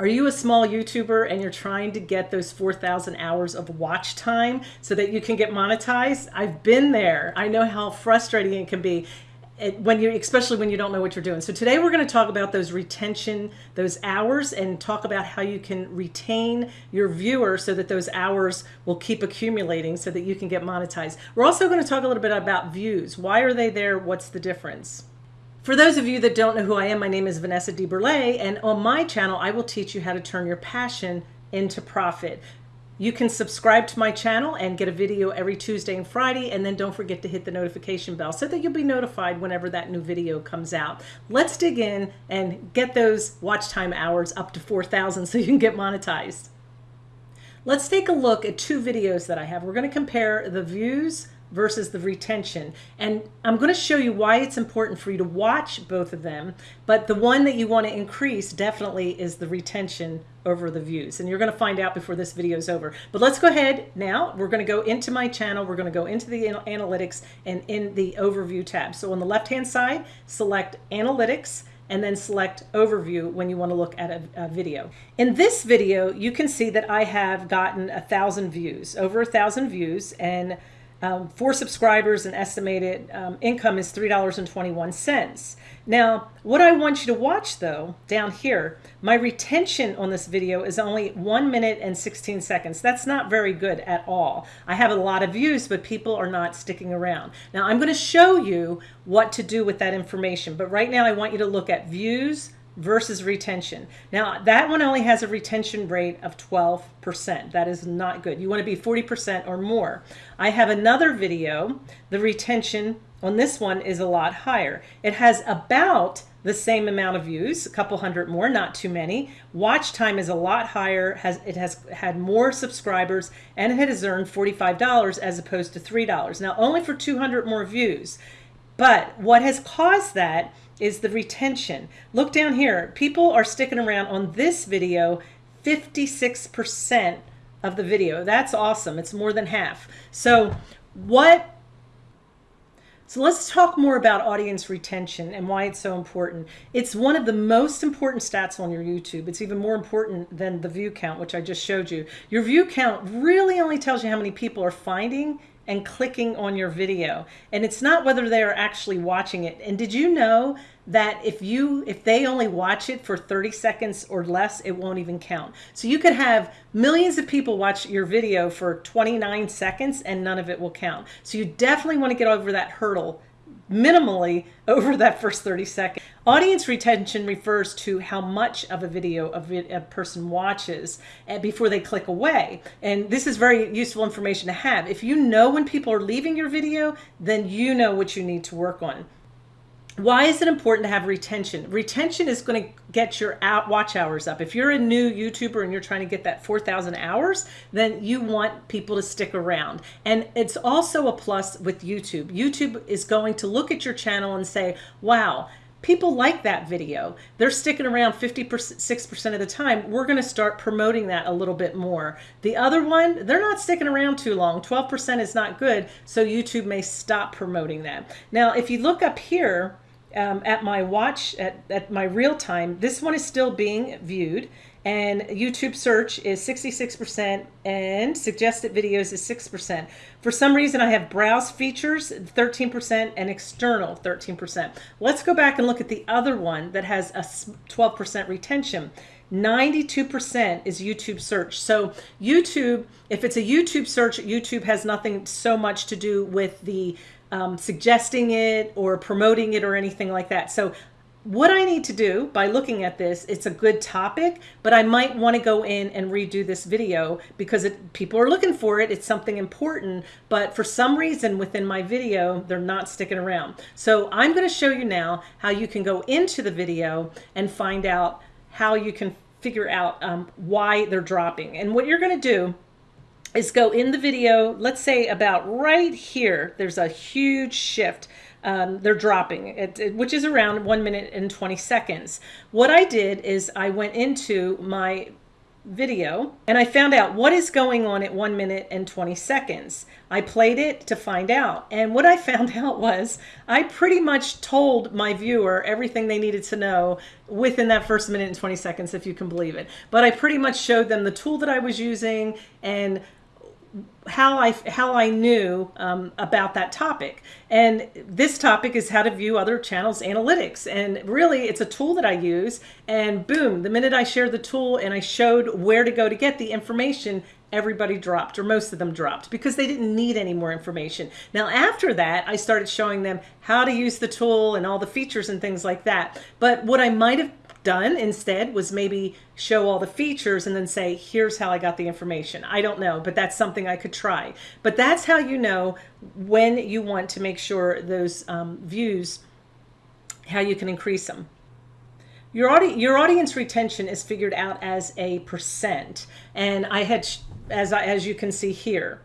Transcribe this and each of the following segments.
Are you a small YouTuber and you're trying to get those 4,000 hours of watch time so that you can get monetized? I've been there. I know how frustrating it can be when you especially when you don't know what you're doing. So today we're going to talk about those retention, those hours and talk about how you can retain your viewer so that those hours will keep accumulating so that you can get monetized. We're also going to talk a little bit about views. Why are they there? What's the difference? For those of you that don't know who I am, my name is Vanessa DeBurle, and on my channel, I will teach you how to turn your passion into profit. You can subscribe to my channel and get a video every Tuesday and Friday, and then don't forget to hit the notification bell so that you'll be notified whenever that new video comes out. Let's dig in and get those watch time hours up to 4,000 so you can get monetized. Let's take a look at two videos that I have. We're going to compare the views versus the retention. And I'm going to show you why it's important for you to watch both of them. But the one that you want to increase definitely is the retention over the views. And you're going to find out before this video is over. But let's go ahead now. We're going to go into my channel. We're going to go into the analytics and in the overview tab. So on the left hand side, select analytics and then select overview when you want to look at a, a, video. In this video, you can see that I have gotten a thousand views, over a thousand views, and um, subscribers, an estimated um, income is $3.21. Now, what I want you to watch though, down here, my retention on this video is only one minute and 16 seconds. That's not very good at all. I have a lot of views, but people are not sticking around. Now, I'm gonna show you what to do with that information, but right now I want you to look at views, versus retention. Now that one only has a retention rate of 12%. That is not good. You want to be 40% or more. I have another video. The retention on this one is a lot higher. It has about the same amount of views, a couple hundred more, not too many. Watch time is a lot higher. Has It has had more subscribers and it has earned $45 as opposed to $3. Now only for 200 more views. But what has caused that is the retention. Look down here. People are sticking around on this video 56% of the video. That's awesome. It's more than half. So what so let's talk more about audience retention and why it's so important. It's one of the most important stats on your YouTube. It's even more important than the view count, which I just showed you. Your view count really only tells you how many people are finding and clicking on your video. And it's not whether they are actually watching it. And did you know that if you if they only watch it for 30 seconds or less, it won't even count. So you could have millions of people watch your video for 29 seconds and none of it will count. So you definitely want to get over that hurdle minimally over that first 30 seconds. Audience retention refers to how much of a video a, person watches eh, before they click away. And this is very useful information to have. If you know when people are leaving your video, then you know what you need to work on. Why is it important to have retention? Retention is going to get your out watch hours up. If you're a new YouTuber and you're trying to get that 4,000 hours, then you want people to stick around. And it's also a plus with YouTube. YouTube is going to look at your channel and say, wow, people like that video. They're sticking around 56% of the time. We're going to start promoting that a little bit more. The other one, they're not sticking around too long. 12% is not good. So YouTube may stop promoting that. Now, if you look up here, um, at my watch, at, at my real time, this one is still being viewed and YouTube search is 66% and suggested videos is 6%. For some reason I have browse features 13% and external 13%. Let's go back and look at the other one that has a 12% retention. 92% is YouTube search. So YouTube, if it's a YouTube search, YouTube has nothing so much to do with the um, suggesting it or promoting it or anything like that. So what I need to do by looking at this, it's a good topic, but I might want to go in and redo this video because it, people are looking for it. It's something important, but for some reason within my video, they're not sticking around. So I'm going to show you now how you can go into the video and find out how you can figure out um, why they're dropping. And what you're going to do is go in the video, let's say about right here, there's a huge shift. Um, they're dropping, it, it, which is around one minute and 20 seconds. What I did is I went into my video and I found out what is going on at one minute and 20 seconds. I played it to find out. And what I found out was I pretty much told my viewer everything they needed to know within that first minute and 20 seconds, if you can believe it. But I pretty much showed them the tool that I was using and how I how I knew um, about that topic. And this topic is how to view other channels analytics. And really, it's a tool that I use. And boom, the minute I shared the tool and I showed where to go to get the information, everybody dropped or most of them dropped because they didn't need any more information. Now after that, I started showing them how to use the tool and all the features and things like that. But what I might have done instead was maybe show all the features and then say, here's how I got the information. I don't know, but that's something I could try. But that's how you know when you want to make sure those um, views, how you can increase them. Your, audi your audience retention is figured out as a percent. And I had, as, I, as you can see here,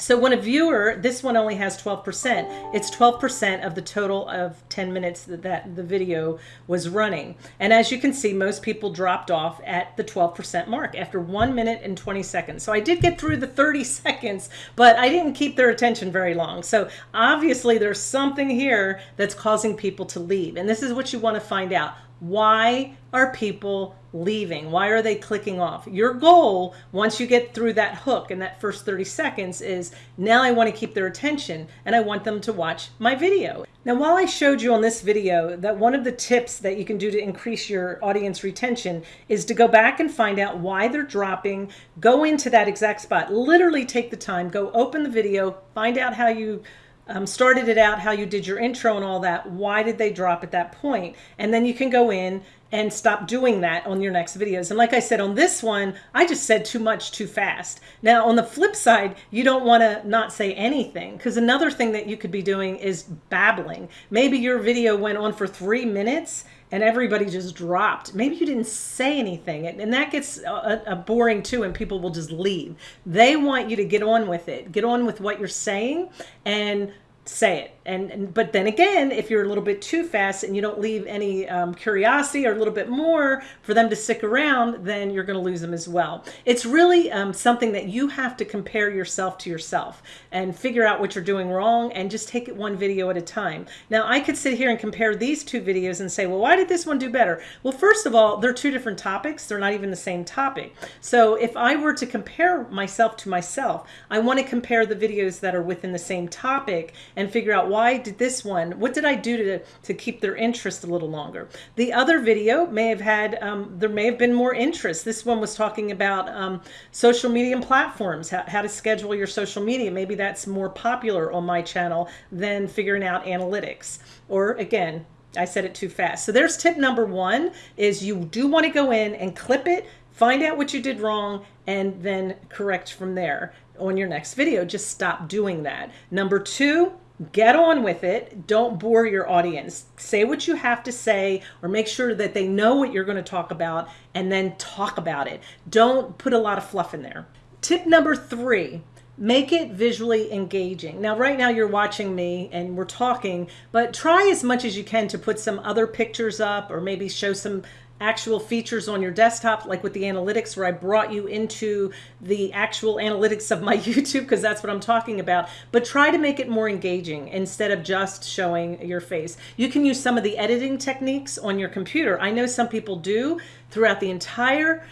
so when a viewer, this one only has 12%, it's 12% of the total of 10 minutes that, that the video was running. And as you can see, most people dropped off at the 12% mark after one minute and 20 seconds. So I did get through the 30 seconds, but I didn't keep their attention very long. So obviously there's something here that's causing people to leave. And this is what you want to find out. Why are people leaving? Why are they clicking off? Your goal, once you get through that hook in that first 30 seconds is now I want to keep their attention and I want them to watch my video. Now, while I showed you on this video that one of the tips that you can do to increase your audience retention is to go back and find out why they're dropping, go into that exact spot, literally take the time, go open the video, find out how you um, started it out, how you did your intro and all that. Why did they drop at that point? And then you can go in and stop doing that on your next videos. And like I said, on this one, I just said too much too fast. Now, on the flip side, you don't want to not say anything because another thing that you could be doing is babbling. Maybe your video went on for three minutes and everybody just dropped. Maybe you didn't say anything. And that gets a, a boring too, and people will just leave. They want you to get on with it, get on with what you're saying, and say it. And, and, but then again, if you're a little bit too fast and you don't leave any um, curiosity or a little bit more for them to stick around, then you're going to lose them as well. It's really um, something that you have to compare yourself to yourself and figure out what you're doing wrong and just take it one video at a time. Now I could sit here and compare these two videos and say, well, why did this one do better? Well, first of all, they're two different topics. They're not even the same topic. So if I were to compare myself to myself, I want to compare the videos that are within the same topic and figure out why did this one, what did I do to, to keep their interest a little longer? The other video may have had, um, there may have been more interest. This one was talking about um, social media and platforms, how, how to schedule your social media. Maybe that's more popular on my channel than figuring out analytics. Or again, I said it too fast. So there's tip number one is you do want to go in and clip it, find out what you did wrong, and then correct from there on your next video. Just stop doing that. Number two, get on with it. Don't bore your audience. Say what you have to say or make sure that they know what you're going to talk about and then talk about it. Don't put a lot of fluff in there. Tip number three, make it visually engaging. Now, right now you're watching me and we're talking, but try as much as you can to put some other pictures up or maybe show some actual features on your desktop, like with the analytics where I brought you into the actual analytics of my YouTube, because that's what I'm talking about. But try to make it more engaging instead of just showing your face. You can use some of the editing techniques on your computer. I know some people do throughout the entire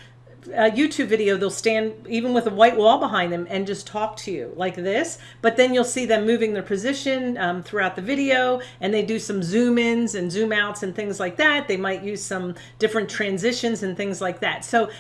a YouTube video, they'll stand even with a white wall behind them and just talk to you like this. But then you'll see them moving their position um, throughout the video and they do some zoom ins and zoom outs and things like that. They might use some different transitions and things like that. So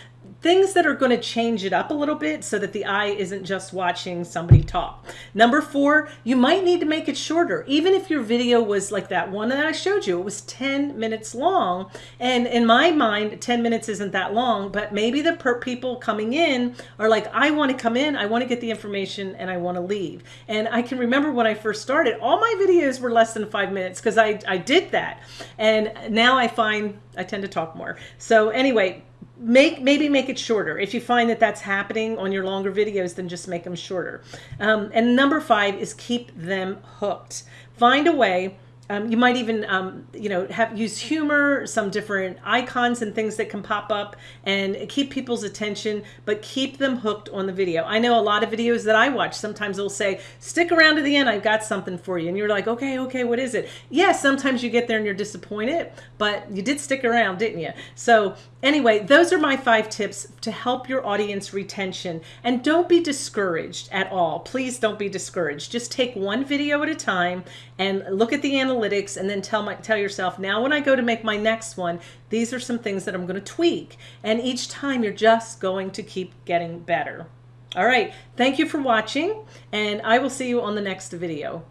things that are going to change it up a little bit so that the eye isn't just watching somebody talk. Number four, you might need to make it shorter. Even if your video was like that one that I showed you, it was 10 minutes long. And in my mind, 10 minutes isn't that long, but maybe the people coming in are like, I want to come in, I want to get the information and I want to leave. And I can remember when I first started, all my videos were less than five minutes because I, I did that. And now I find I tend to talk more. So anyway, make maybe make it shorter if you find that that's happening on your longer videos then just make them shorter um, and number five is keep them hooked find a way um, you might even, um, you know, have use humor, some different icons and things that can pop up and keep people's attention, but keep them hooked on the video. I know a lot of videos that I watch, sometimes they'll say, stick around to the end, I've got something for you. And you're like, okay, okay, what is it? Yes, sometimes you get there and you're disappointed, but you did stick around, didn't you? So anyway, those are my five tips to help your audience retention. And don't be discouraged at all. Please don't be discouraged. Just take one video at a time and look at the analytics and then tell my tell yourself, now when I go to make my next one, these are some things that I'm going to tweak. And each time you're just going to keep getting better. All right. Thank you for watching and I will see you on the next video.